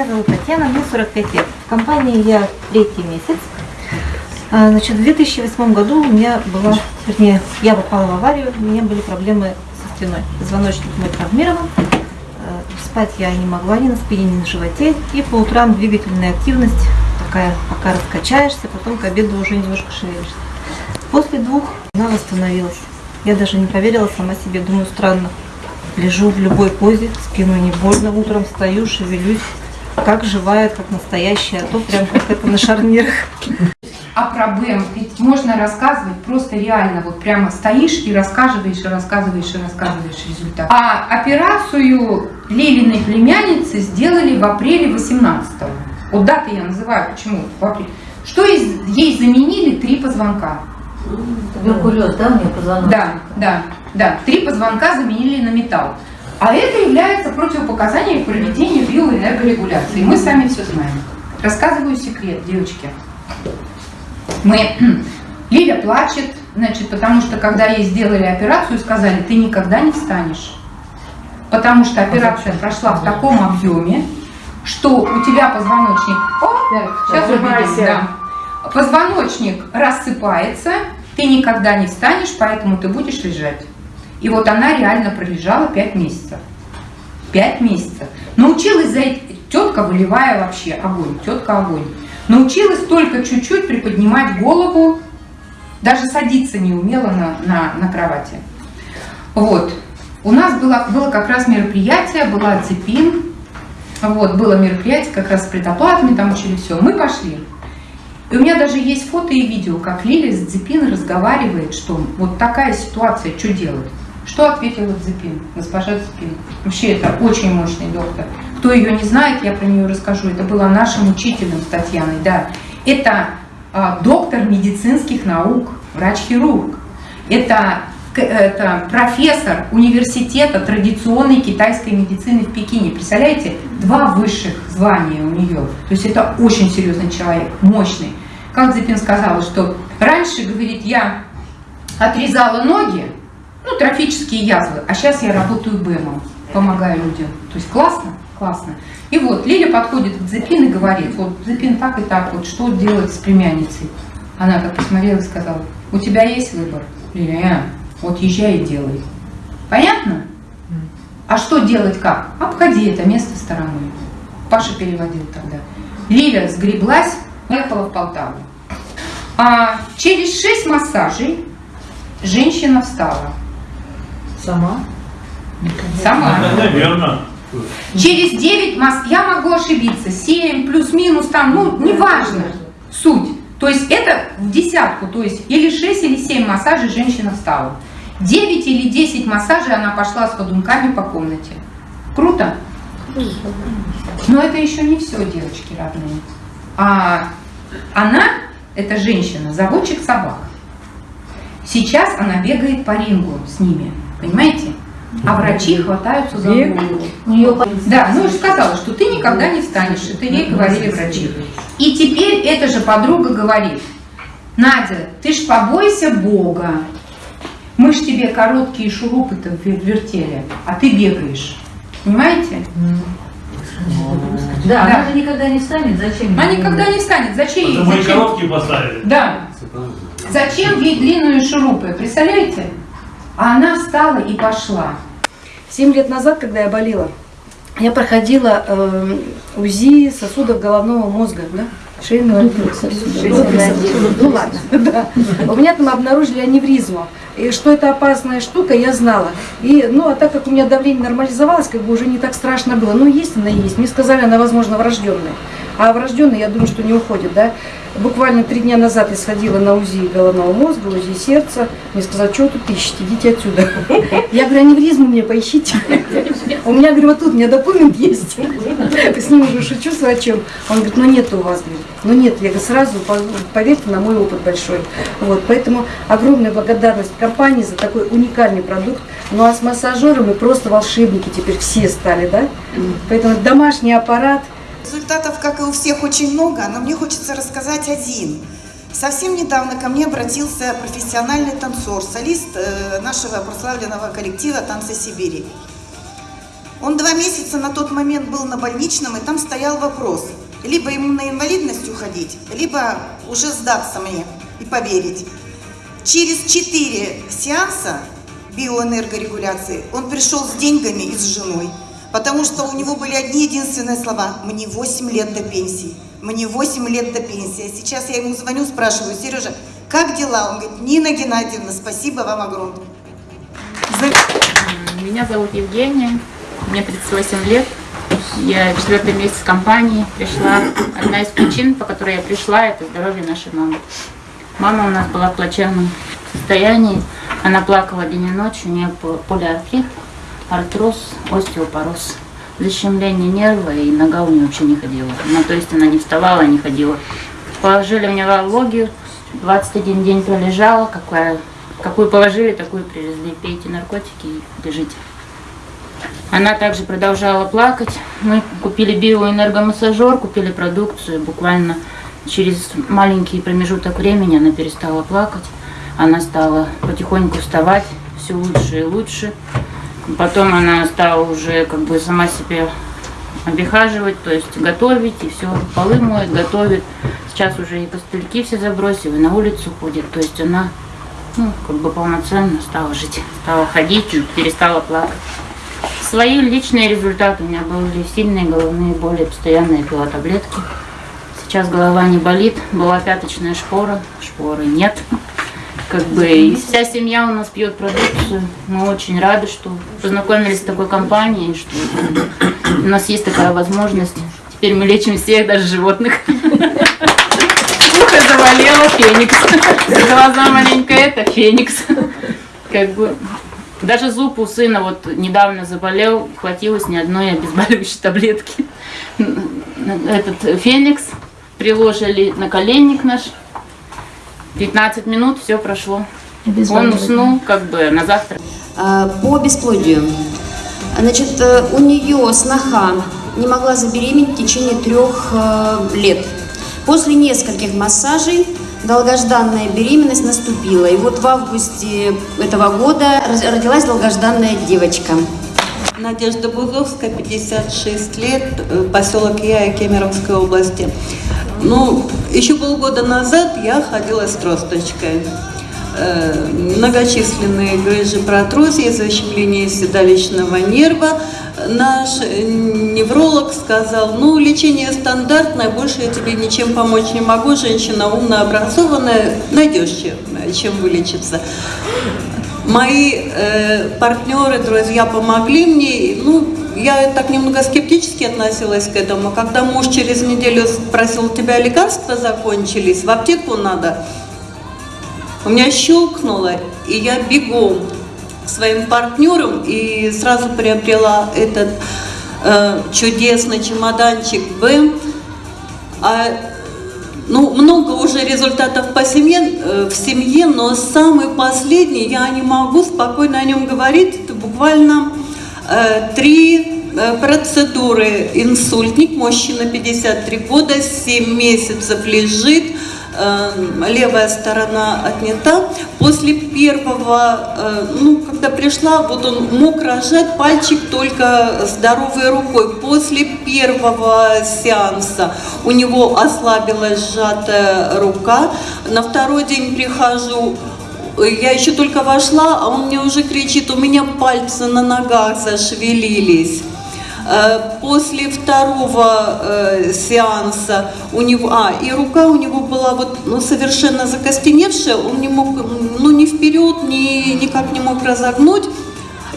Меня зовут Татьяна, мне 45 лет. В компании я третий месяц. А, Значит, в 2008 году у меня была, вернее, я попала в аварию, у меня были проблемы со спиной. Звоночник мой травмирован, э, спать я не могла ни на спине, ни на животе, и по утрам двигательная активность такая, пока раскачаешься, потом к обеду уже немножко шевелишься. После двух она восстановилась. Я даже не поверила сама себе, думаю, странно. Лежу в любой позе, спину не больно, утром встаю, шевелюсь, как живая, как настоящая, а то прям как это на шарнирах. А проблем ведь можно рассказывать просто реально, вот прямо стоишь и рассказываешь, и рассказываешь, и рассказываешь результат. А операцию Лилиной племянницы сделали в апреле 18 -го. Вот даты я называю, почему в апреле. Что из- ей заменили три позвонка. Туберкулез, да, у меня позвоночник? Да, да, да. Три позвонка заменили на металл. А это является противопоказанием к проведению биоэнергорегуляции. Мы сами все знаем. Рассказываю секрет, девочки. Мы... Лиля плачет, значит, потому что когда ей сделали операцию, сказали, ты никогда не встанешь. Потому что операция прошла в таком объеме, что у тебя позвоночник... О, сейчас увидим, да. Позвоночник рассыпается, ты никогда не встанешь, поэтому ты будешь лежать. И вот она реально пролежала 5 месяцев. 5 месяцев. Научилась за эти... Тетка выливая вообще огонь, тетка огонь. Научилась только чуть-чуть приподнимать голову, даже садиться не умела на, на, на кровати. Вот. У нас было, было как раз мероприятие, была цепин, вот, было мероприятие как раз с предоплатами, там учили все. Мы пошли. И у меня даже есть фото и видео, как Лиля с Дзепин разговаривает, что вот такая ситуация, что делать? Что ответила Дзепин, госпожа Дзепин? Вообще это очень мощный доктор. Кто ее не знает, я про нее расскажу. Это была нашим учителем с Татьяной, да. Это а, доктор медицинских наук, врач-хирург. Это, это профессор университета традиционной китайской медицины в Пекине. Представляете, два высших звания у нее. То есть это очень серьезный человек, мощный. Как Дзепин сказала, что раньше, говорит, я отрезала ноги, ну, трофические язвы, а сейчас я работаю БЭМом, помогаю людям. То есть классно? Классно. И вот Лиля подходит к Дзепин и говорит, вот Дзепин так и так, вот что делать с племянницей? Она так посмотрела и сказала, у тебя есть выбор? Лиля, «А, вот езжай и делай. Понятно? А что делать как? Обходи это место стороной. Паша переводил тогда. Лиля сгреблась, ехала в Полтаву. А через 6 массажей женщина встала. Сама? Сама. Наверное. Через 9 масс, я могу ошибиться, 7 плюс-минус там, ну, неважно, суть. То есть это в десятку, то есть или 6, или 7 массажей женщина встала. 9 или 10 массажей она пошла с ходунками по комнате. Круто? Но это еще не все, девочки родные. А она, эта женщина, заводчик собак. Сейчас она бегает по рингу с ними, понимаете? А врачи хватаются за голову. Да, ну я же сказала, что ты никогда не встанешь. Это ей говорили врачи. И теперь эта же подруга говорит, Надя, ты ж побойся Бога. Мы ж тебе короткие шурупы-то вер- вертели, а ты бегаешь. Понимаете? Да, Да. она же никогда не встанет, зачем? Она никогда не встанет. Зачем ей? Потому Зачем? короткие поставили. Да. Зачем ей длинные шурупы? Представляете? А она встала и пошла. Семь лет назад, когда я болела, я проходила э, УЗИ сосудов головного мозга, да? Шейного отдела сосудов. Ну ладно, да. У меня там обнаружили аневризму. И что это опасная штука, я знала. И, ну, а так как у меня давление нормализовалось, как бы уже не так страшно было. Ну, есть она есть. Мне сказали, она, возможно, врожденная. А врожденная, я думаю, что не уходит, да. Буквально три дня назад я сходила на УЗИ головного мозга, УЗИ сердца. Мне сказали, что вы тут ищете, идите отсюда. Я говорю, аневризму мне поищите. У меня, говорю, вот тут у меня документ есть. С ним уже шучу с врачом. Он говорит, ну нет у вас, говорит. Ну нет, я говорю, сразу по- поверьте на мой опыт большой. Вот, поэтому огромная благодарность компании за такой уникальный продукт. Ну а с массажером мы просто волшебники теперь все стали, да? Поэтому домашний аппарат, Результатов, как и у всех, очень много, но мне хочется рассказать один. Совсем недавно ко мне обратился профессиональный танцор, солист э, нашего прославленного коллектива «Танцы Сибири». Он два месяца на тот момент был на больничном, и там стоял вопрос. Либо ему на инвалидность уходить, либо уже сдаться мне и поверить. Через четыре сеанса биоэнергорегуляции он пришел с деньгами и с женой. Потому что у него были одни единственные слова. Мне 8 лет до пенсии. Мне 8 лет до пенсии. А сейчас я ему звоню, спрашиваю, Сережа, как дела? Он говорит, Нина Геннадьевна, спасибо вам огромное. Меня зовут Евгения, мне 38 лет. Я четвертый месяц компании пришла. Одна из причин, по которой я пришла, это здоровье нашей мамы. Мама у нас была в плачевном состоянии. Она плакала день и ночь, у нее полиартрит, артроз, остеопороз, защемление нерва, и нога у нее вообще не ходила. Ну, то есть она не вставала, не ходила. Положили в неврологию, 21 день пролежала, какая, какую положили, такую привезли. Пейте наркотики и лежите. Она также продолжала плакать. Мы купили биоэнергомассажер, купили продукцию. Буквально через маленький промежуток времени она перестала плакать. Она стала потихоньку вставать все лучше и лучше. Потом она стала уже как бы сама себе обихаживать, то есть готовить, и все, полы моет, готовит. Сейчас уже и постельки все забросила, и на улицу ходит. То есть она ну, как бы полноценно стала жить, стала ходить перестала плакать. Свои личные результаты у меня были сильные головные боли, постоянно я пила таблетки. Сейчас голова не болит, была пяточная шпора, шпоры нет. Как бы и вся семья у нас пьет продукцию. Мы очень рады, что познакомились с такой компанией, что у нас есть такая возможность. Теперь мы лечим всех, даже животных. Ухо заболело, феникс. Глаза маленько это, феникс. Как бы даже зуб у сына вот недавно заболел, хватилось ни одной обезболивающей таблетки. Этот феникс приложили на коленник наш. 15 минут, все прошло. Он уснул как бы на завтра. А, По бесплодию. Значит, э, у нее сноха не могла забеременеть в течение трех э, лет. После нескольких массажей долгожданная беременность наступила. И вот в августе этого года родилась долгожданная девочка. Надежда Бузовская, 56 лет, э, поселок Яя Кемеровской области. Ну, еще полгода назад я ходила с тросточкой. Э, Многочисленные грыжи протрузии, защемление седалищного нерва. Наш э, невролог сказал, ну, лечение стандартное, больше я тебе ничем помочь не могу, женщина умная, образованная, найдешь чем, чем вылечиться. Мои э, партнеры, друзья помогли мне. Ну, я так немного скептически относилась к этому. Когда муж через неделю спросил, у тебя лекарства закончились, в аптеку надо. У меня щелкнуло, и я бегом своим партнерам и сразу приобрела этот э, чудесный чемоданчик Б. А ну, много уже результатов по семье, э, в семье, но самый последний, я не могу спокойно о нем говорить, это буквально три э, процедуры. Инсультник, мужчина 53 года, 7 месяцев лежит, э, левая сторона отнята. После первого, э, ну, когда пришла, вот он мог рожать пальчик только здоровой рукой. После первого сеанса у него ослабилась сжатая рука. На второй день прихожу, я еще только вошла, а он мне уже кричит, у меня пальцы на ногах зашевелились. Э, После второго э, сеанса у него, а, и рука у него была вот ну, совершенно закостеневшая, он не мог, ну, ни вперед, ни, никак не мог разогнуть.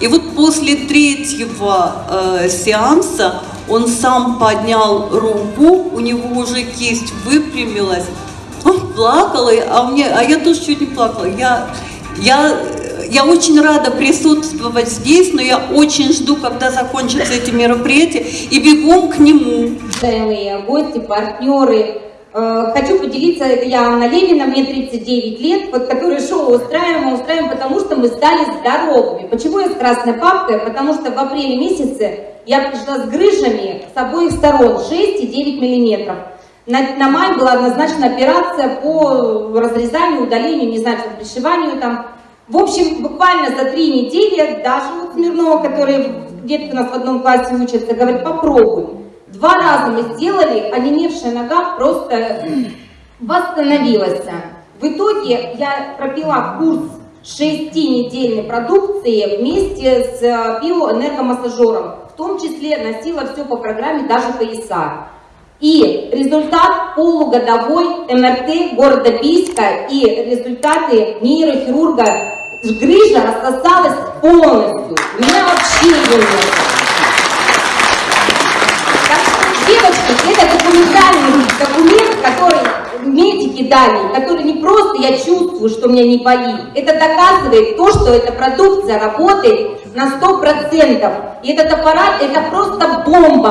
И вот после третьего э, сеанса он сам поднял руку, у него уже кисть выпрямилась, он плакал, и- а, мне, а я тоже чуть не плакала. Я, я, я очень рада присутствовать здесь, но я очень жду, когда закончатся эти мероприятия, и бегом к нему. уважаемые гости, партнеры. Э, Хочу поделиться, я Анна Левина, мне 39 лет, вот которое шоу устраиваем, устраиваем, потому что мы стали здоровыми. Почему я с красной папкой? Потому что в апреле месяце я пришла с грыжами с обоих сторон, 6 и 9 миллиметров. На, на май была назначена операция по разрезанию, удалению, не знаю, что, пришиванию там. В общем, буквально за три недели, даже вот Смирнова, который в детки у нас в одном классе учатся, говорит, попробуй. Два раза мы сделали, онемевшая нога просто восстановилась. В итоге я пропила курс шестинедельной продукции вместе с э, биоэнергомассажером. В том числе носила все по программе, даже пояса. И результат полугодовой МРТ города Бийска и результаты нейрохирурга грыжа рассосалась полностью. Меня вообще ее нет. Так что, девочки, это документальный документ, который медики дали, который не просто я чувствую, что меня не болит. Это доказывает то, что эта продукция работает на 100%. И этот аппарат, это просто бомба.